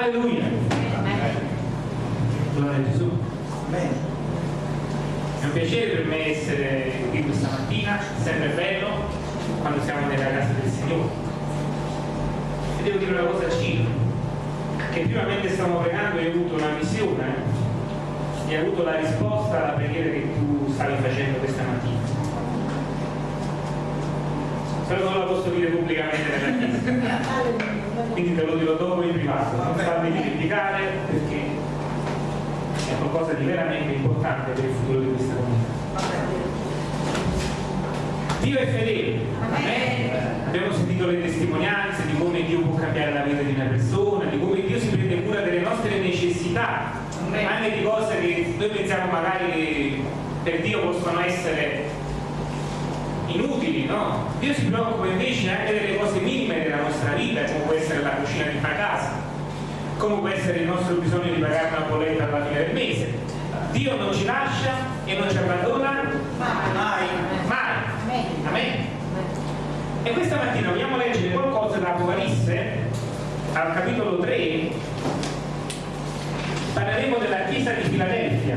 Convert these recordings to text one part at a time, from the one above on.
Alleluia. Gloria a Gesù. È un piacere per me essere qui questa mattina, sempre bello quando siamo nella casa del Signore. E devo dire una cosa a Ciro, che prima mentre stavamo pregando hai avuto una visione e hai avuto la risposta alla preghiera che tu stavi facendo questa mattina. Però non la posso dire pubblicamente nella chiesa. Quindi te lo dirò dopo in privato, non farmi dimenticare perché è qualcosa di veramente importante per il futuro di questa comunità. Dio è fedele. Amen. Abbiamo sentito le testimonianze di come Dio può cambiare la vita di una persona, di come Dio si prende cura delle nostre necessità, anche di cose che noi pensiamo magari che per Dio possono essere inutili, no? Dio si preoccupa invece anche delle cose minime della nostra vita, come può essere la cucina di una casa, come può essere il nostro bisogno di pagare una bolletta alla fine del mese. Dio non ci lascia e non ci abbandona mai, mai. Amen. E questa mattina vogliamo leggere qualcosa da Apocalisse, al capitolo 3, parleremo della chiesa di Filadelfia.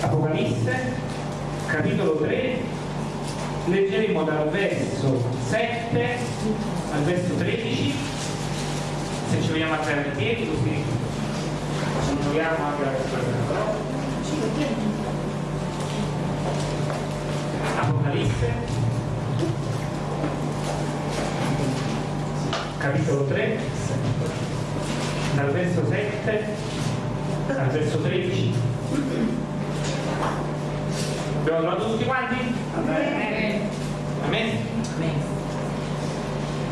Apocalisse, capitolo 3, leggeremo dal verso 7 al verso 13, se ci vogliamo alzare in piedi così ci troviamo anche la parola. Apocalisse, capitolo 3, dal verso 7 al verso 13. Abbiamo trovato tutti quanti? Amen. Amen.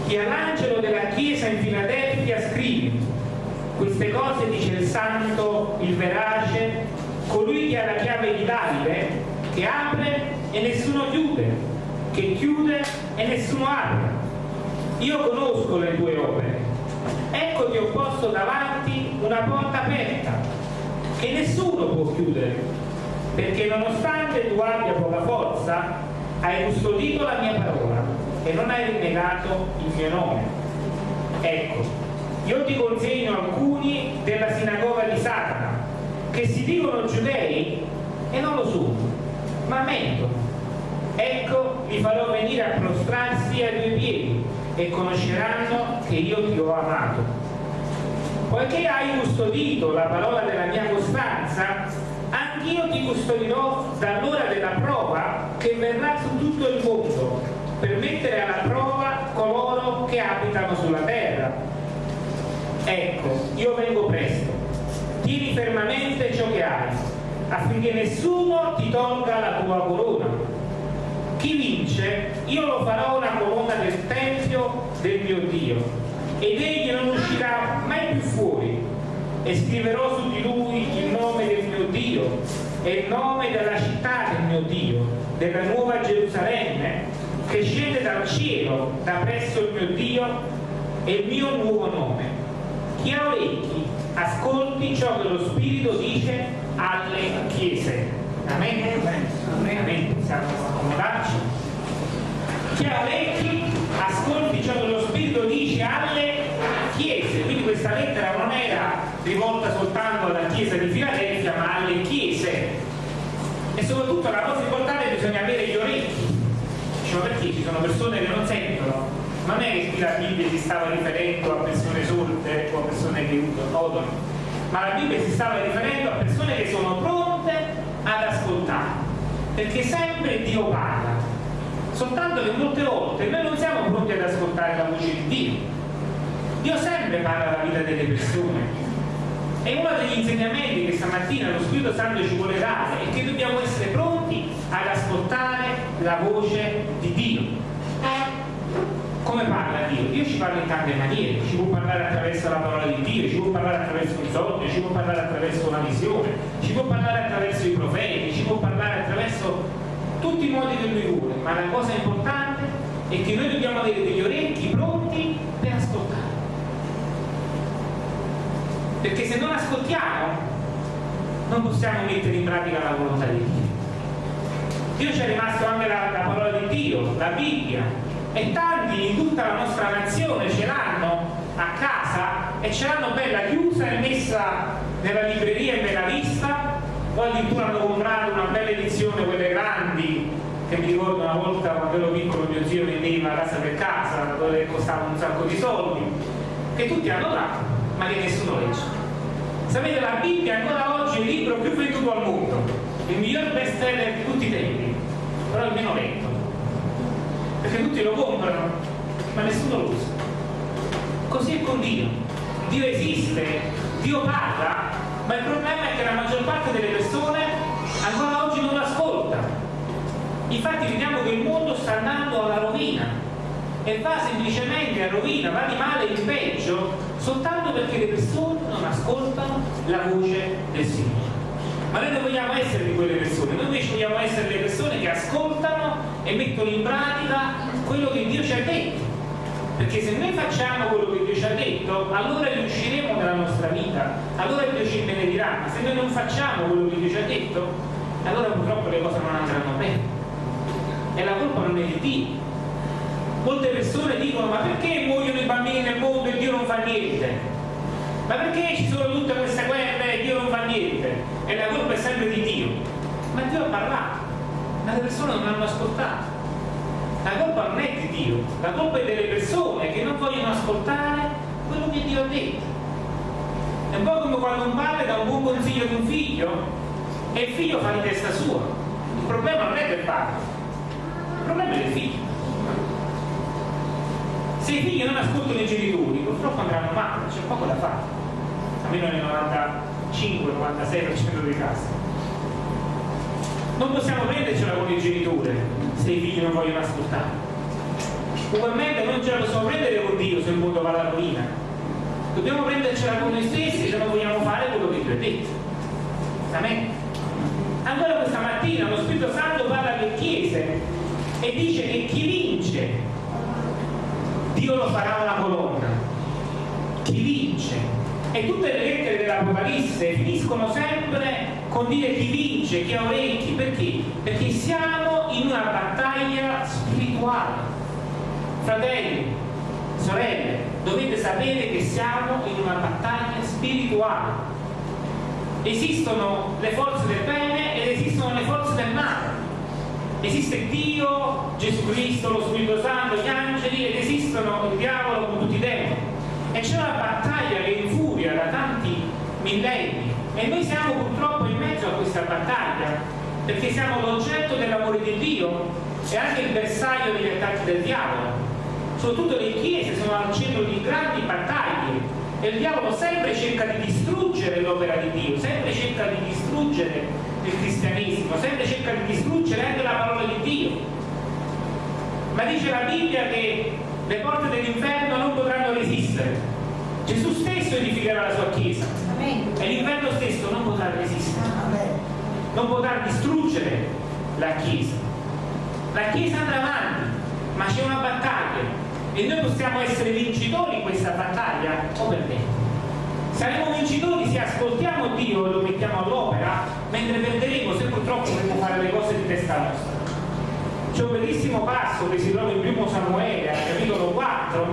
Chi all'angelo della chiesa in Filadelfia scrive queste cose dice il santo, il verace, colui che ha la chiave di Davide, che apre e nessuno chiude, che chiude e nessuno apre. Io conosco le tue opere. Ecco ti ho posto davanti una porta aperta che nessuno può chiudere perché nonostante tu abbia poca forza, hai custodito la mia parola e non hai rinnegato il mio nome. Ecco, io ti consegno alcuni della sinagoga di Satana, che si dicono giudei e non lo sono, ma mentono. Ecco, li farò venire a prostrarsi ai tuoi piedi e conosceranno che io ti ho amato. Poiché hai custodito la parola della mia costanza, anch'io ti custodirò dall'ora della prova che verrà su tutto il mondo per mettere alla prova coloro che abitano sulla terra. Ecco, io vengo presto, tieni fermamente ciò che hai, affinché nessuno ti tolga la tua corona. Chi vince, io lo farò una colonna del Tempio del mio Dio, ed egli non uscirà mai più fuori e scriverò su di lui il nome del mio Dio e il nome della città del mio Dio, della nuova Gerusalemme, che scende dal cielo da presso il mio Dio e il mio nuovo nome. Chi ha orecchi, ascolti ciò che lo Spirito dice alle chiese. Amen. Amen. Amen. Possiamo accomodarci. Chi ha orecchi, ascolti ciò che lo Spirito chiesa di Filadelfia ma alle chiese. E soprattutto la cosa importante è bisogna avere gli orecchi. Diciamo perché ci sono persone che non sentono? Non è che la Bibbia si stava riferendo a persone sorde o a persone che odono ma la Bibbia si stava riferendo a persone che sono pronte ad ascoltare perché sempre Dio parla. Soltanto che molte volte noi non siamo pronti ad ascoltare la voce di Dio. Dio sempre parla alla vita delle persone e uno degli insegnamenti che stamattina lo Spirito Santo ci vuole dare è che dobbiamo essere pronti ad ascoltare la voce di Dio. Come parla Dio? Dio ci parla in tante maniere, ci può parlare attraverso la parola di Dio, ci può parlare attraverso un sogno, ci può parlare attraverso una visione, ci può parlare attraverso i profeti, ci può parlare attraverso tutti i modi che lui vuole, ma la cosa importante è che noi dobbiamo avere degli orecchi pronti per ascoltare perché se non ascoltiamo non possiamo mettere in pratica la volontà di Dio. Dio ci è rimasto anche la, la parola di Dio, la Bibbia e tanti in tutta la nostra nazione ce l'hanno a casa e ce l'hanno bella chiusa e messa nella libreria e nella vista o addirittura hanno comprato una bella edizione quelle grandi che mi ricordo una volta quando ero piccolo mio zio vendeva casa per casa dove costava un sacco di soldi che tutti hanno là ma che nessuno legge. Sapete la Bibbia ancora oggi è il libro più venduto al mondo il miglior best seller di tutti i tempi però è il meno letto perché tutti lo comprano ma nessuno lo usa. Così è con Dio. Dio esiste, Dio parla ma il problema è che la maggior parte delle persone ancora oggi non ascolta infatti vediamo che il mondo sta andando alla rovina e va semplicemente a rovina, va di male in peggio soltanto perché le persone non ascoltano la voce del Signore ma noi non vogliamo essere di quelle persone, noi invece vogliamo essere le persone che ascoltano e mettono in pratica quello che Dio ci ha detto. Perché se noi facciamo quello che Dio ci ha detto, allora riusciremo nella nostra vita, allora Dio ci benedirà. Ma se noi non facciamo quello che Dio ci ha detto, allora purtroppo le cose non andranno bene. E la colpa non è di Dio. Molte persone dicono ma perché muoiono i bambini nel mondo e Dio non fa niente? Ma perché ci sono tutte queste guerre e Dio non fa niente? E la colpa è sempre di Dio. Ma Dio ha parlato, ma le persone non hanno ascoltato. La colpa non è di Dio, la colpa è delle persone che non vogliono ascoltare quello che Dio ha detto. È un po' come quando un padre dà un buon consiglio ad un figlio e il figlio fa di testa sua. Il problema non è del padre, il problema è del figlio. Se i figli non ascoltano i genitori, purtroppo andranno male, c'è poco da fare, almeno nel 95-96% dei casi. Non possiamo prendercela con il genitore se i figli non vogliono ascoltare. Ugualmente non ce la possiamo prendere con Dio se il mondo va alla rovina. Dobbiamo prendercela con noi stessi se non vogliamo fare quello che Dio ha detto. Amen. Ancora questa mattina lo Spirito Santo parla alle chiese e dice che chi vince Dio lo farà una colonna. Chi vince? E tutte le lettere dell'Apocalisse finiscono sempre con dire chi vince, chi ha orecchi, perché? Perché siamo in una battaglia spirituale. Fratelli, sorelle, dovete sapere che siamo in una battaglia spirituale. Esistono le forze del bene ed esistono le forze del male esiste Dio, Gesù Cristo, lo Spirito Santo, gli angeli ed esistono il diavolo con tutti i demoni. E c'è una battaglia che infuria da tanti millenni. E noi siamo purtroppo in mezzo a questa battaglia perché siamo l'oggetto dell'amore di Dio e anche il bersaglio degli attacchi del diavolo. Soprattutto le chiese sono al centro di grandi battaglie e il diavolo sempre cerca di distruggere l'opera di Dio sempre cerca di distruggere il cristianesimo, sempre cerca di distruggere anche la parola di Dio. Ma dice la Bibbia che le porte dell'inferno non potranno resistere. Gesù stesso edificherà la sua Chiesa Amen. e l'inferno stesso non potrà resistere, Amen. non potrà distruggere la Chiesa. La Chiesa andrà avanti, ma c'è una battaglia e noi possiamo essere vincitori in questa battaglia o perdere. Saremo vincitori se ascoltiamo Dio e lo mettiamo all'opera, mentre perderemo se purtroppo dovremo fare le cose di testa nostra. C'è un bellissimo passo che si trova in primo Samuele, al capitolo 4,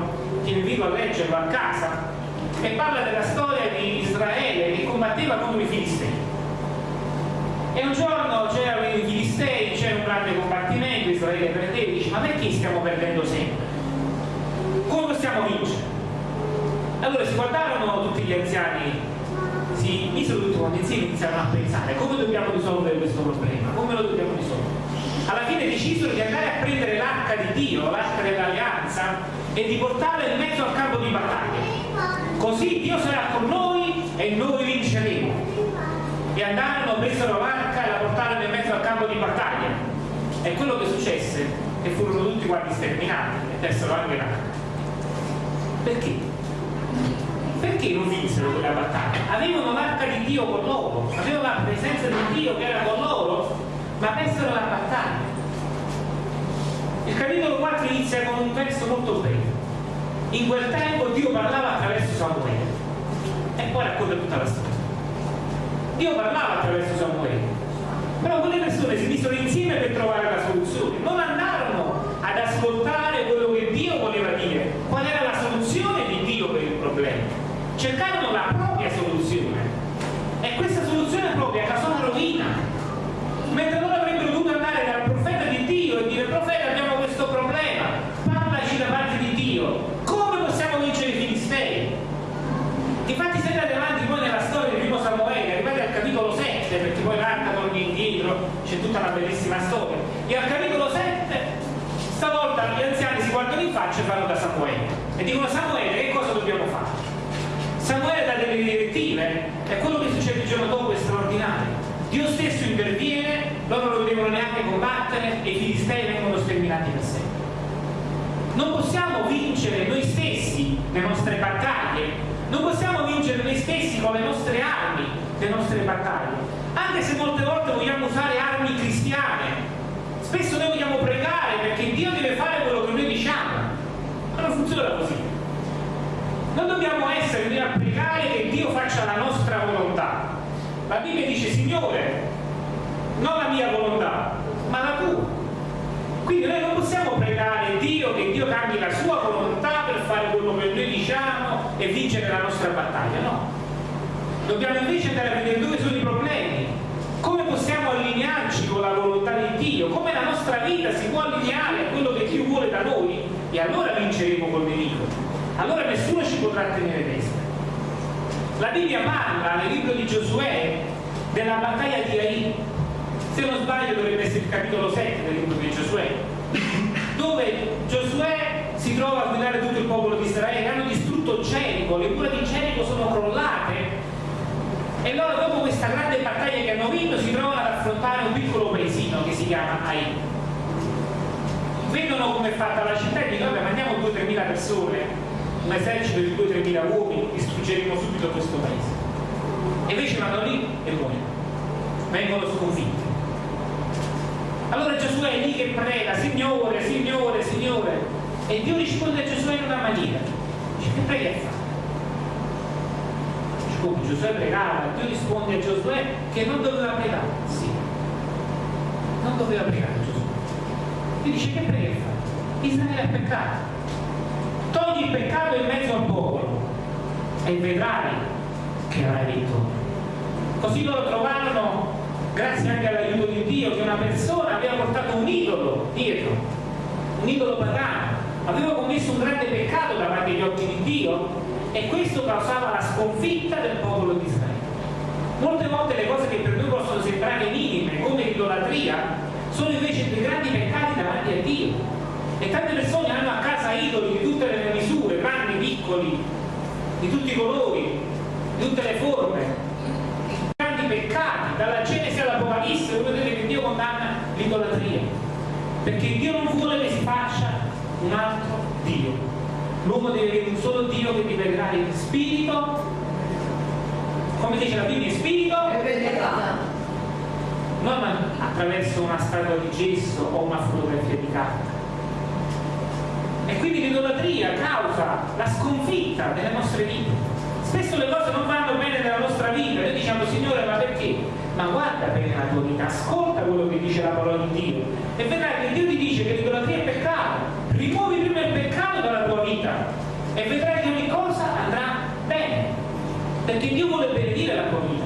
che invito a leggerlo a casa, e parla della storia di Israele che combatteva contro i Filistei. E un giorno c'erano i Filistei, c'era un grande combattimento, Israele perdeva e dice ma perché stiamo perdendo sempre? Come possiamo vincere? Allora si guardarono tutti gli anziani, si misero tutti quanti insieme e iniziarono a pensare come dobbiamo risolvere questo problema, come lo dobbiamo risolvere. Alla fine decisero di andare a prendere l'arca di Dio, l'arca dell'alleanza, e di portarla in mezzo al campo di battaglia. Così Dio sarà con noi e noi vinceremo. E andarono, presero l'arca e la portarono in mezzo al campo di battaglia. E quello che successe che furono tutti quanti sterminati e persero anche l'arca. Perché? Perché non vinsero quella battaglia? Avevano l'arca di Dio con loro, avevano la presenza di Dio che era con loro, ma persero la battaglia. Il capitolo 4 inizia con un testo molto breve. In quel tempo Dio parlava attraverso Samuele e poi racconta tutta la storia. Dio parlava attraverso Samuele, però quelle persone si misero insieme per trovare la soluzione, non andarono ad ascoltare quello cercarono la propria soluzione. E questa soluzione propria la sua rovina mentre loro avrebbero dovuto andare dal profeta di Dio e dire profeta abbiamo questo problema. Parlaci da parte di Dio. Come possiamo vincere i Filistei? infatti se andate avanti poi nella storia di primo Samuele arrivate al capitolo 7 perché poi l'arca torna indietro c'è tutta la bellissima storia. E al capitolo 7 stavolta gli anziani si guardano in faccia e vanno da Samuele. E dicono Samuele che cosa dobbiamo fare? Samuele dà delle direttive e quello che succede il giorno dopo è straordinario. Dio stesso interviene, loro non devono neanche combattere e i filistei vengono sterminati per sempre. Non possiamo vincere noi stessi le nostre battaglie non possiamo vincere noi stessi con le nostre armi, le nostre battaglie, anche se molte volte vogliamo usare armi cristiane. Spesso noi vogliamo pregare perché Dio deve fare quello che noi diciamo, ma non funziona così. Non dobbiamo essere noi a pregare che Dio faccia la nostra volontà. La Bibbia dice, Signore, non la mia volontà, ma la tua. Quindi noi non possiamo pregare Dio che Dio cambi la sua volontà per fare quello che noi diciamo e vincere la nostra battaglia, no. Dobbiamo invece andare a vedere dove sono i problemi, come possiamo allinearci con la volontà di Dio, come la nostra vita si può allineare a quello che Dio vuole da noi e allora vinceremo col nemico. Allora nessuno ci potrà tenere testa. La Bibbia parla nel libro di Giosuè della battaglia di Ai se non sbaglio dovrebbe essere il capitolo 7 del libro di Giosuè, dove Giosuè si trova a guidare tutto il popolo di Israele, hanno distrutto Gerico, le mura di Gerico sono crollate e loro dopo questa grande battaglia che hanno vinto si trovano ad affrontare un piccolo paesino che si chiama Ai. Vedono come è fatta la città e dicono vabbè mandiamo 2-3 mila persone, un esercito di 2-3 mila uomini, distruggeremo subito questo paese. E invece vanno lì e muoiono, vengono sconfitti. Allora Gesù è lì che prega, Signore, Signore, Signore. E Dio risponde a Gesù in una maniera. Dice, che prega fa? Dice, come Giosuè pregava, Dio risponde a Giosuè che non doveva pregare. Sì. Non doveva pregare Gesù. Dio dice, che prega fa? Israele ha peccato. Peccato in mezzo al popolo e vedrai che avrai vittoria. Così loro trovarono grazie anche all'aiuto di Dio, che una persona aveva portato un idolo dietro, un idolo pagano, aveva commesso un grande peccato davanti agli occhi di Dio e questo causava la sconfitta del popolo di Israele. Molte volte le cose che per noi possono sembrare minime, come l'idolatria, sono invece dei grandi peccati davanti a Dio. E tante persone hanno a casa idoli di tutte le misure, piccoli, di tutti i colori, di tutte le forme, peccati, dalla Genesi all'Apocalisse, voi vedete che Dio condanna l'idolatria, perché Dio non vuole che si faccia un altro Dio. L'uomo deve avere un solo Dio che creare in spirito, come dice la Bibbia, in spirito e verità. Non attraverso una statua di gesso o una fotografia di carta. E quindi l'idolatria causa la sconfitta delle nostre vite. Spesso le cose non vanno bene nella nostra vita, noi diciamo Signore ma perché? Ma guarda bene la tua vita, ascolta quello che dice la parola di Dio. E vedrai che Dio ti dice che l'idolatria è peccato, rimuovi prima il peccato dalla tua vita e vedrai che ogni cosa andrà bene, perché Dio vuole benedire la tua vita.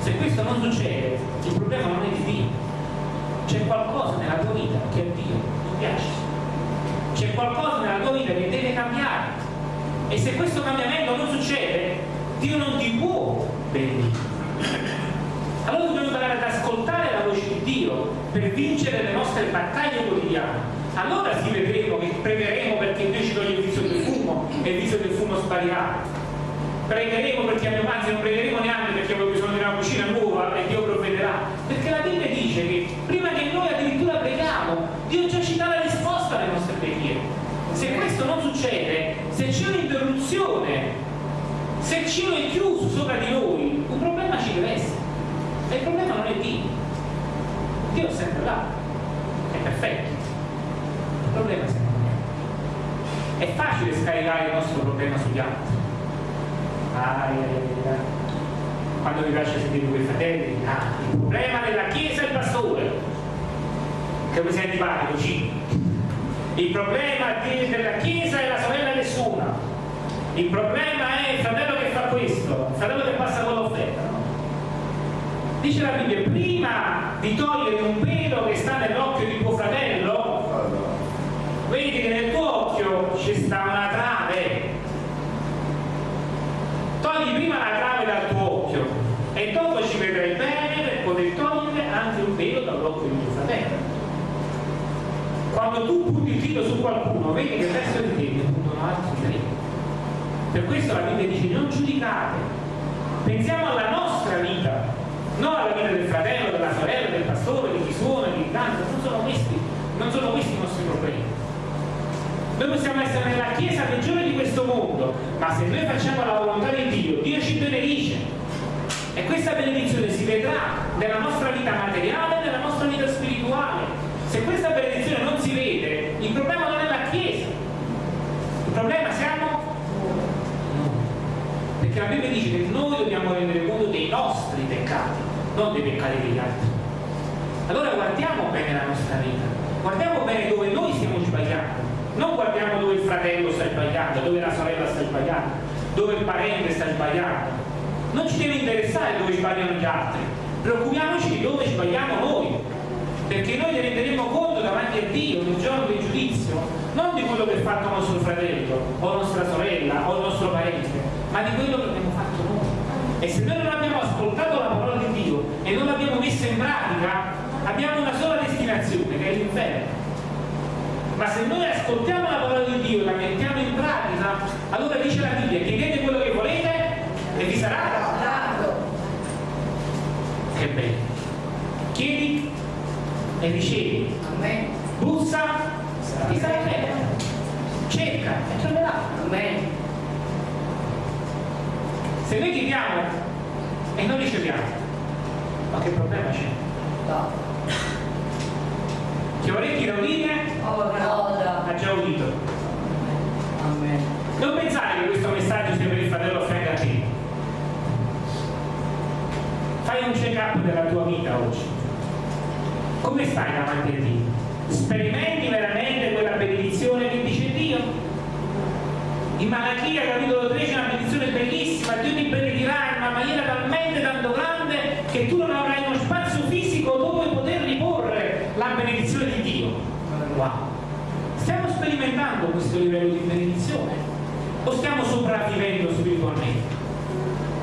Se questo non succede, il problema non è di Dio, c'è qualcosa nella tua vita che a Dio non piace, c'è qualcosa nella tua vita che deve cambiare e se questo cambiamento non succede, Dio non ti può benedire. Allora dobbiamo imparare ad ascoltare la voce di Dio per vincere le nostre battaglie quotidiane. Allora sì vedremo che pregheremo perché Dio ci toglie il viso del fumo e il viso del fumo sparirà. Pregheremo perché abbiamo, anzi non pregheremo neanche perché abbiamo bisogno di una cucina nuova e Dio provvederà. Perché la Bibbia dice che prima che noi addirittura preghiamo, Dio già ci dà la risposta alle nostre preghiere. Se questo non succede, se c'è un'interruzione, se il cielo è chiuso sopra di noi, un problema ci deve essere. E il problema non è Dio. Dio è sempre là, è perfetto. Il problema è sempre là. È facile scaricare il nostro problema sugli altri. Ah, quando mi piace sentire quei fratelli, ah, il problema della Chiesa è il pastore. Che mi senti antipatico, G. Il problema della Chiesa è la sorella nessuna. Il problema è il fratello che fa questo, il fratello che passa con l'offerta. No? Dice la Bibbia, prima di togliere un pelo che sta nell'occhio di tuo fratello, vedi che nel tuo occhio ci sta una trave. Togli prima la trave dal tuo occhio e dopo ci vedrai bene per poter togliere anche un pelo dall'occhio di tuo fratello. Quando tu punti il dito su qualcuno, vedi che verso di te ne puntano altri tre. Per questo la Bibbia dice non giudicate, pensiamo alla nostra vita, non alla vita del fratello, della sorella, del pastore, di chi suona, di chi canta, non sono questi, non sono questi i nostri problemi. Noi possiamo essere nella chiesa peggiore di questo mondo, ma se noi facciamo la volontà di Dio, Dio ci benedice. E questa benedizione si vedrà nella nostra vita materiale e nella nostra vita spirituale. Se questa benedizione non si vede, il problema non è la Chiesa. Il problema siamo noi. Perché la Bibbia dice che noi dobbiamo rendere conto dei nostri peccati, non dei peccati degli altri. Allora guardiamo bene la nostra vita, guardiamo bene dove noi stiamo sbagliando non guardiamo dove il fratello sta sbagliando, dove la sorella sta sbagliando, dove il parente sta sbagliando. Non ci deve interessare dove sbagliano gli altri, preoccupiamoci di dove sbagliamo noi, perché noi ne renderemo conto davanti a Dio nel giorno del giudizio, non di quello che ha fatto nostro fratello, o nostra sorella, o il nostro parente, ma di quello che abbiamo fatto noi. E se noi non abbiamo ascoltato la parola di Dio e non l'abbiamo messa in pratica, abbiamo una sola destinazione, che è l'inferno ma se noi ascoltiamo la parola di Dio e la mettiamo in pratica, allora dice la Bibbia, chiedete quello che volete e vi sarà dato. Che bello. Ricevi. Amen. Bussa, ti sarà aperto. Cerca e troverà. Amen. Se noi chiediamo e non riceviamo, ma che problema c'è? No. Chi ha orecchie da udire? Ha già udito. Amen. Non pensare che questo messaggio sia per il fratello offende a te. Fai un check-up della tua vita oggi. Come stai davanti a Dio? Sperimenti veramente quella benedizione che dice Dio? In Malachia capitolo 13 è una benedizione bellissima, Dio ti benedirà in una maniera talmente tanto grande che tu non avrai uno spazio fisico dove poter riporre la benedizione di Dio. Wow. Stiamo sperimentando questo livello di benedizione o stiamo sopravvivendo spiritualmente?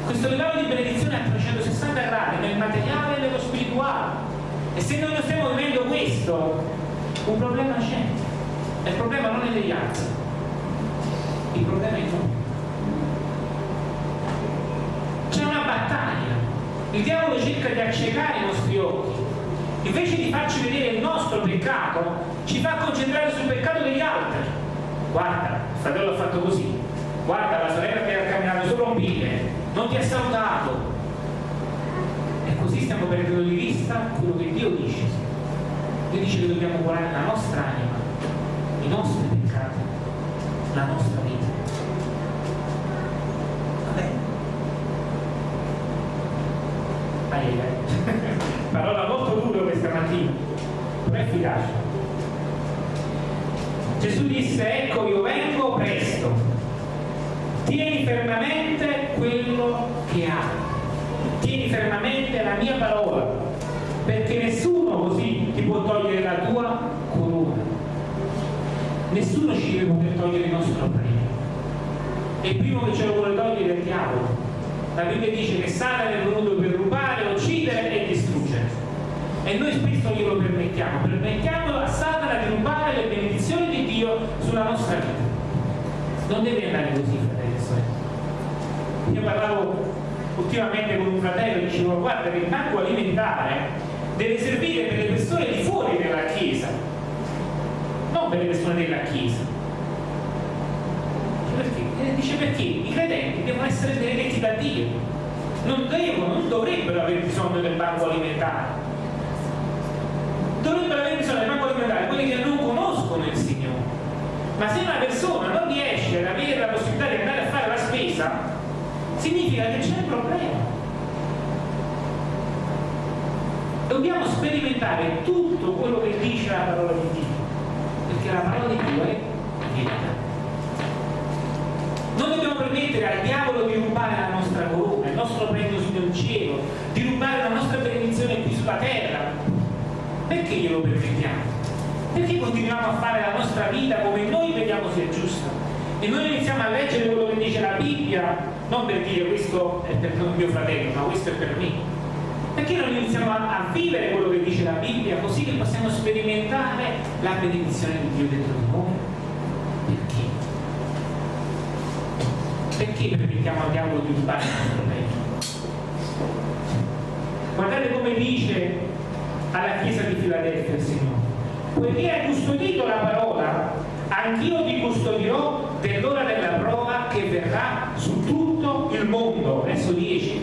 Questo livello di benedizione a 360 gradi nel materiale e nello spirituale. E se noi non stiamo vivendo questo, un problema c'è. E il problema non è degli altri, il problema è noi. C'è una battaglia. Il diavolo cerca di accecare i nostri occhi invece di farci vedere il nostro peccato, ci fa concentrare sul peccato degli altri. Guarda, il fratello ha fatto così, guarda la sorella che ha camminato sopra un piede, non ti ha salutato. Stiamo perdendo di vista quello che Dio dice. Dio dice che dobbiamo curare la nostra anima, i nostri peccati, la nostra vita. Va bene. Parola molto dura questa mattina, ma efficace. Gesù disse, ecco io vengo presto, tieni fermamente quello che hai, tieni fermamente la mia parola, perché nessuno così ti può togliere la tua corona, nessuno ci deve poter togliere il nostro premio. E primo che ce lo vuole togliere è il diavolo. La Bibbia dice che Satana è venuto per rubare, uccidere e distruggere. E noi spesso glielo permettiamo, permettiamo a Satana di rubare le benedizioni di Dio sulla nostra vita. Non deve andare così, fratelli e sorelle. Io parlavo ultimamente con un fratello dicevo guarda che il banco alimentare deve servire per le persone di fuori della Chiesa, non per le persone della Chiesa. Perché? Dice perché i credenti devono essere benedetti da Dio, non devono, non dovrebbero avere bisogno del banco alimentare dovrebbero avere bisogno del banco alimentare quelli che non conoscono il Signore. Ma se una persona non riesce ad avere la possibilità di andare a fare la spesa, significa che c'è un problema. Dobbiamo sperimentare tutto quello che dice la parola di Dio, perché la parola di Dio è verità. Non dobbiamo permettere al diavolo di rubare la nostra corona, il nostro premio sul cielo, di rubare la nostra benedizione qui sulla terra, perché glielo permettiamo? Perché continuiamo a fare la nostra vita come noi vediamo sia giusta? E noi iniziamo a leggere quello che dice la Bibbia, non per dire questo è per mio fratello, ma questo è per me. Perché non iniziamo a, a, vivere quello che dice la Bibbia così che possiamo sperimentare la benedizione di Dio dentro di noi? Perché? Perché permettiamo al diavolo di rubare il nostro regno? Guardate come dice alla Chiesa di Filadelfia il Signore. Poiché hai custodito la parola, anch'io ti custodirò dell'ora della prova che verrà su tutto il mondo. Verso 10.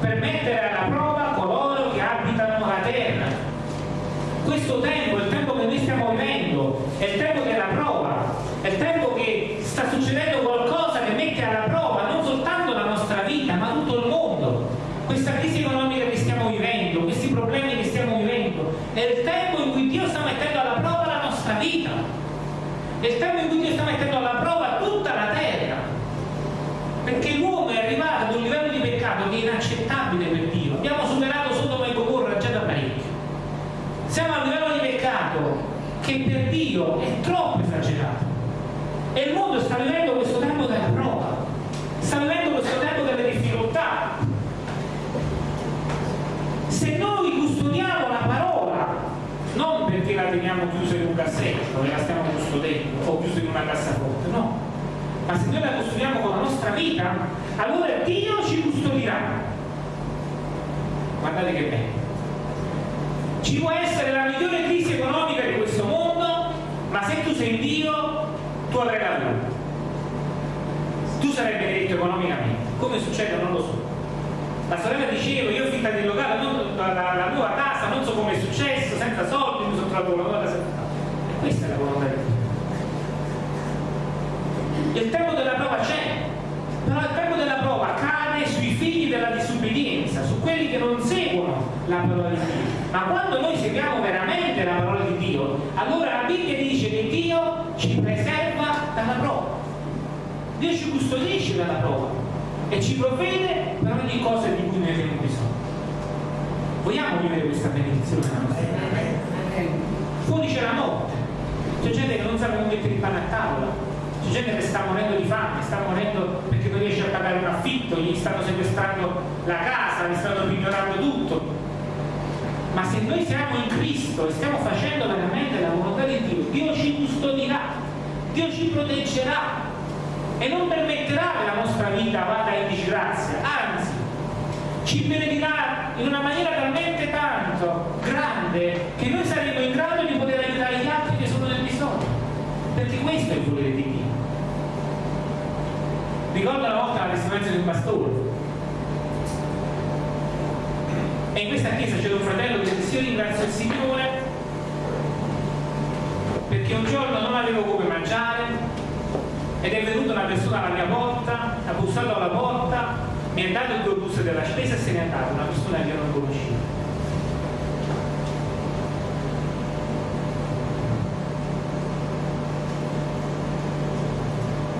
Per mettere alla prova coloro che abitano la terra. Questo tempo, il tempo che noi stiamo vivendo, è il tempo della prova, è il tempo che sta succedendo qualcosa che mette alla prova non soltanto la nostra vita, ma tutto il mondo. Questa crisi economica che stiamo vivendo, questi problemi che stiamo vivendo, è il tempo in cui Dio sta mettendo alla prova la nostra vita. È il tempo in cui Dio sta mettendo alla prova tutta la terra. Perché l'uomo è arrivato ad un livello di peccato che è inaccettabile per Dio. Abbiamo superato Sodoma e Gomorra già da parecchio. Siamo a un livello di peccato che per Dio è troppo esagerato. E il mondo sta vivendo questo tempo della prova, sta vivendo questo tempo delle difficoltà. Se noi custodiamo la parola, non perché la teniamo chiusa in un cassetto dove la stiamo custodendo o chiusa in una cassaforte, no, ma se noi la custodiamo con la nostra vita, allora Dio ci custodirà. Guardate che bello. Ci può essere la migliore crisi economica di questo mondo, ma se tu sei Dio, tu avrai la tua. Tu sarai benedetto economicamente. Come succede non lo so. La sorella diceva, io ho finta di locale, non, la, la, la, nuova casa, non so come è successo, senza soldi, mi sono trovato casa. E questa è la volontà di Dio. Il tempo della prova c'è, però il tempo della prova cade sui figli della disubbidienza, su quelli che non seguono la parola di Dio. Ma quando noi seguiamo veramente la parola di Dio, allora la Bibbia dice Dio ci custodisce dalla prova e ci provvede per ogni cosa di cui noi abbiamo bisogno. Vogliamo vivere questa benedizione nella nostra vita? Fuori c'è la notte, c'è gente che non sa come mettere il pane a tavola, c'è gente che sta morendo di fame, sta morendo perché non riesce a pagare un affitto, gli stanno sequestrando la casa, gli stanno pignorando tutto. Ma se noi siamo in Cristo e stiamo facendo veramente la volontà di Dio, Dio ci custodirà, Dio ci proteggerà e non permetterà che la nostra vita vada in disgrazia, anzi, ci benedirà in una maniera talmente tanto grande che noi saremo in grado di poter aiutare gli altri che sono nel bisogno. Perché questo è il volere di Dio. Ricordo una volta la testimonianza di un pastore. E in questa chiesa c'era un fratello che disse io ringrazio il Signore perché un giorno non avevo come mangiare ed è venuta una persona alla mia porta, ha bussato alla porta, mi ha dato il due della spesa e se n'è andata, una persona che io non conoscevo.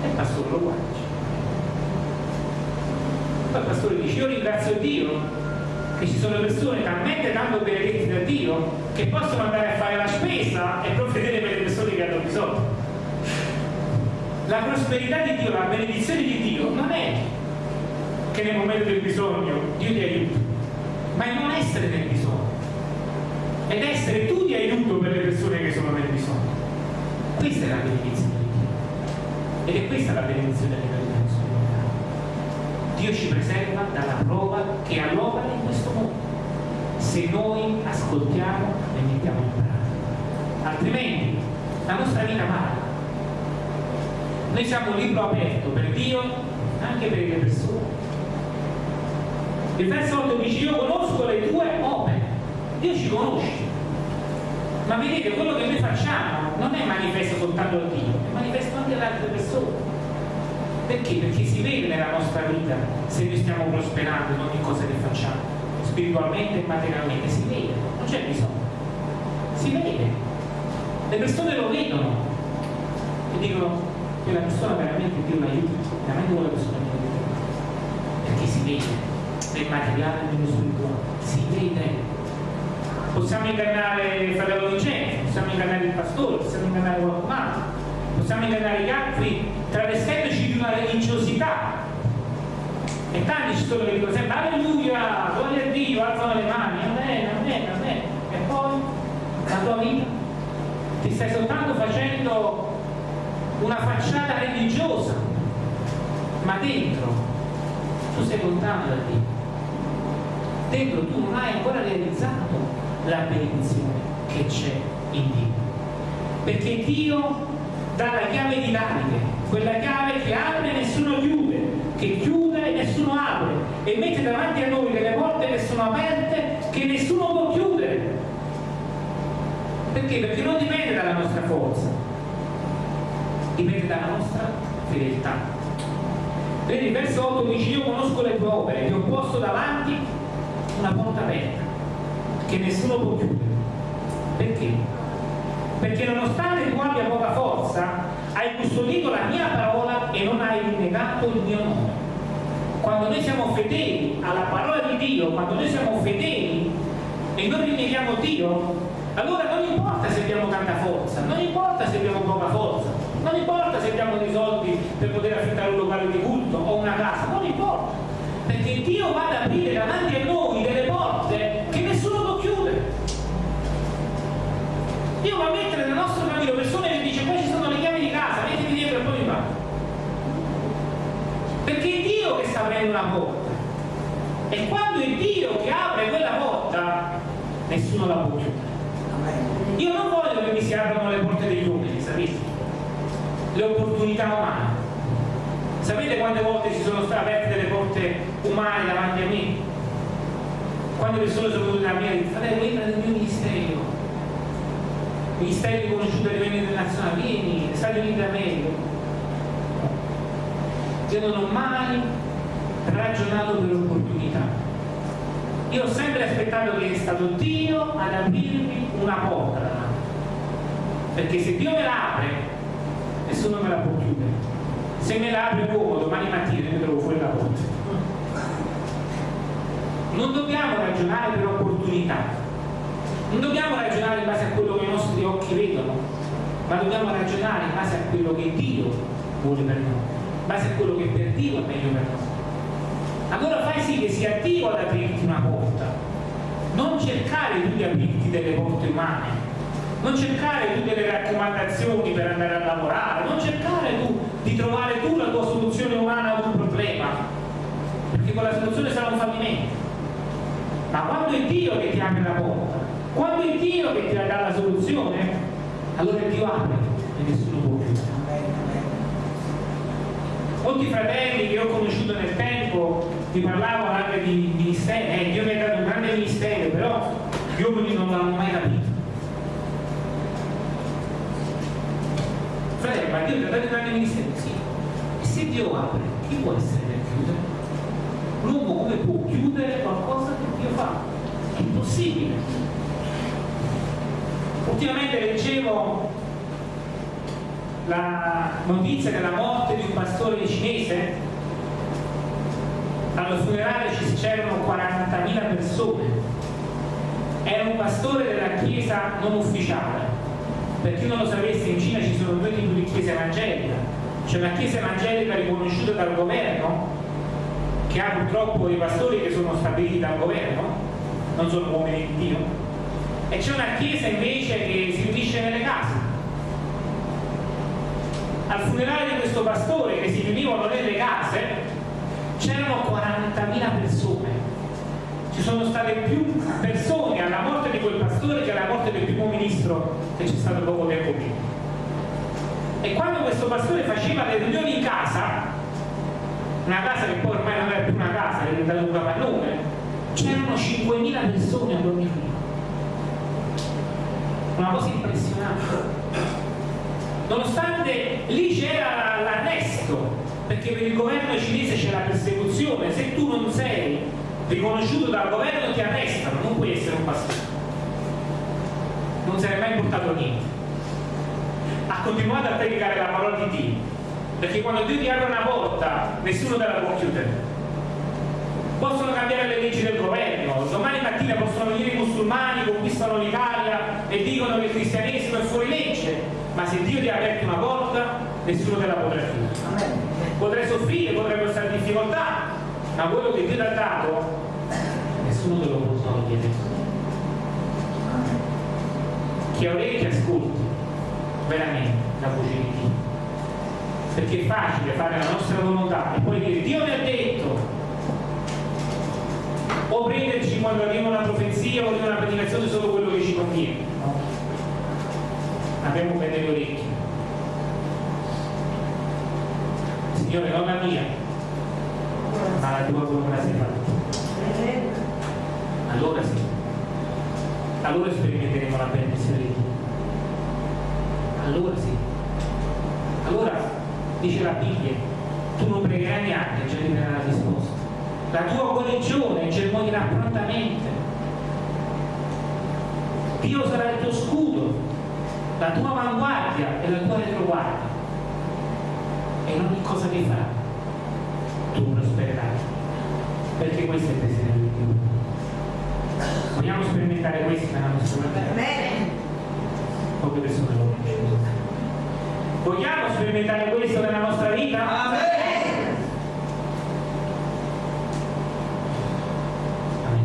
E il pastore lo guarda. Poi il pastore dice, io ringrazio Dio che ci sono persone talmente tanto benedetti da Dio che possono andare a fare la spesa e provvedere per le persone che hanno bisogno. La prosperità di Dio, la benedizione di Dio non è che nel momento del bisogno Dio ti aiuta, ma è non essere nel bisogno ed essere tu di aiuto per le persone che sono nel bisogno. Questa è la benedizione di Dio ed è questa la benedizione di Dio. Dio ci preserva dalla prova che all'opera in questo mondo, se noi ascoltiamo e mettiamo in pratica. Altrimenti la nostra vita vale. Noi siamo un libro aperto per Dio, anche per le persone. Il verso 8 dice io conosco le tue opere, Dio ci conosce. Ma vedete, quello che noi facciamo non è manifesto soltanto a Dio, è manifesto anche alle altre persone. Perché? Perché si vede nella nostra vita se noi stiamo prosperando in ogni cosa che facciamo, spiritualmente e materialmente, si vede, non c'è bisogno. Si vede. Le persone lo vedono e dicono che la persona veramente Dio l'aiuta, veramente quella persona Dio l'aiuta. Perché si vede nel materiale nello spirituale, si vede. Possiamo ingannare il fratello Vincenzo, possiamo ingannare il pastore, possiamo ingannare qualcun altro, possiamo ingannare gli altri travestendoci di una religiosità. E tanti ci sono che dicono sempre alleluia, gloria a Dio, alzano le mani, amen, amen, amen. E poi la tua vita ti stai soltanto facendo una facciata religiosa, ma dentro tu sei lontano da Dio. Dentro tu non hai ancora realizzato la benedizione che c'è in Dio. Perché Dio dà la chiave di Davide, quella chiave che apre e nessuno chiude, che chiude e nessuno apre, e mette davanti a noi delle porte che sono aperte che nessuno può chiudere. Perché? Perché non dipende dalla nostra forza, dipende dalla nostra fedeltà. Vedi, il verso 8 dice io conosco le tue opere, ti ho posto davanti una porta aperta che nessuno può chiudere. Perché? Perché nonostante tu abbia poca forza, hai custodito la mia parola e non hai rinnegato il mio nome. Quando noi siamo fedeli alla parola di Dio, quando noi siamo fedeli e non rinneghiamo Dio, allora non importa se abbiamo tanta forza, non importa se abbiamo poca forza, non importa se abbiamo dei soldi per poter affittare un locale di culto o una casa, non importa, perché Dio va ad aprire davanti a noi delle porte che nessuno può chiudere. Dio va a mettere nel nostro cammino persone che dice qua ci sono le chiavi di casa, mettiti dietro e poi mi va. Perché è Dio che sta aprendo una porta. E quando è Dio che apre quella porta, nessuno la può chiudere. Io non voglio che mi si aprono le porte degli uomini? Le opportunità umane. Sapete quante volte si sono state aperte delle porte umane davanti a me? Quando persone sono venute da me e dicono, fratello, entra nel mio ministero. Ministeri riconosciuti a livello internazionale, vieni, Stati Uniti d'America. Io non ho mai ragionato per opportunità. Io ho sempre aspettato che è stato Dio ad aprirmi una porta. Perché se Dio me la apre, nessuno me la può chiudere. Se me la apre come domani mattina mi trovo fuori la porta. Non dobbiamo ragionare per opportunità, non dobbiamo ragionare in base a quello che i nostri occhi vedono, ma dobbiamo ragionare in base a quello che Dio vuole per noi, in base a quello che per Dio è meglio per noi. Allora fai sì che sia Dio ad aprirti una porta, non cercare tu di aprirti delle porte umane, non cercare tu delle raccomandazioni per andare a lavorare, non cercare tu di trovare tu la tua soluzione umana ad un problema, perché quella soluzione sarà un fallimento. Ma quando è Dio che ti apre la porta, quando è Dio che ti dà la soluzione, allora Dio apre e nessuno può chiudere. Molti fratelli che ho conosciuto nel tempo ti parlavano anche di ministeri, eh, Dio mi ha dato un grande ministero, però gli uomini non l'hanno mai capito. Fratello, ma Dio ti ha dato un grande ministero? Sì. E se Dio apre, chi può essere per chiudere? L'uomo come può chiudere qualcosa che Dio fa? È impossibile. Ultimamente leggevo la notizia della morte di un pastore cinese. Allo funerale ci c'erano 40.000 persone. Era un pastore della chiesa non ufficiale. Per chi non lo sapesse, in Cina ci sono due tipi di chiesa evangelica. C'è una chiesa evangelica riconosciuta dal governo, che ha purtroppo i pastori che sono stabiliti dal governo, non sono uomini di Dio, e c'è una chiesa invece che si riunisce nelle case. Al funerale di questo pastore che si riunivano nelle case c'erano 40.000 persone. Ci sono state più persone alla morte di quel pastore che alla morte del primo ministro che c'è stato poco tempo prima. E quando questo pastore faceva le riunioni in casa, una casa che poi ormai non era più una casa, era diventata un capannone, c'erano 5.000 persone a dormire una cosa impressionante. Nonostante lì c'era l'arresto, perché per il governo cinese c'è la persecuzione, se tu non sei riconosciuto dal governo ti arrestano, non puoi essere un pastore. Non se ne è mai portato niente. Ha continuato a predicare la parola di Dio, perché quando Dio ti apre una porta, nessuno te la può chiudere possono cambiare le leggi del governo, domani mattina possono venire i musulmani, conquistano l'Italia e dicono che il cristianesimo è fuori legge, ma se Dio ti ha aperto una porta, nessuno te la potrà chiudere. Potrai soffrire, potrai passare difficoltà, ma quello che Dio ti ha dato nessuno te lo può togliere chi ha orecchie ascolti. Veramente la voce di Dio perché è facile fare la nostra volontà e poi dire Dio mi ha detto o prenderci quando arriva una profezia o una predicazione solo quello che ci conviene no? abbiamo bene le orecchie. Signore non la mia. Ma la tua volontà sia fatta allora sì. Allora sperimenteremo la Dio. Allora sì. Allora dice la Bibbia tu non pregherai neanche già ti verrà la risposta. La tua guarigione germoglierà prontamente. Dio sarà il tuo scudo la tua avanguardia e la tua retroguardia. E in ogni cosa che farai tu prospererai perché questo è il desiderio di Dio vogliamo sperimentare questo nella nostra vita poche persone lo conoscono vogliamo sperimentare questo nella nostra vita? Amen. Amen.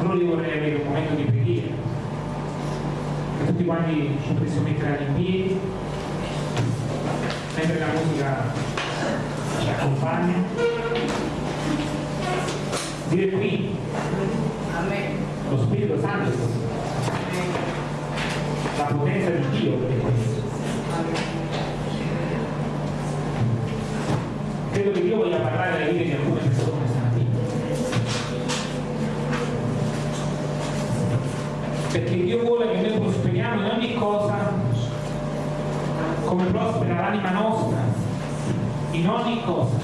allora io vorrei avere un momento di preghiera che tutti quanti ci possiamo mettere in piedi mentre la musica ci accompagna dire qui lo Spirito Santo la potenza di Dio per questo voglia parlare alle vite di alcune persone stamattina perché Dio vuole che noi prosperiamo in ogni cosa come prospera l'anima nostra. In ogni cosa.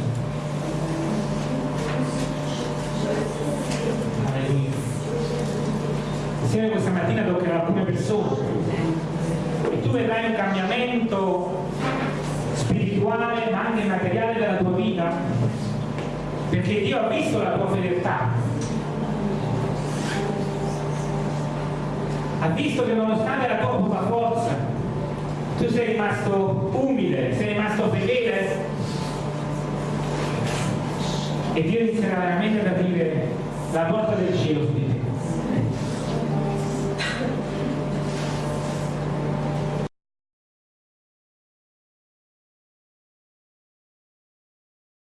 Alleluia. Insieme questa mattina toccherà alcune persone. E tu vedrai un cambiamento spirituale ma anche materiale della tua vita. Perché Dio ha visto la tua fedeltà. Ha visto che nonostante la tua poca forza tu sei rimasto umile sei rimasto fedele. E Dio inizierà veramente ad aprire la porta del cielo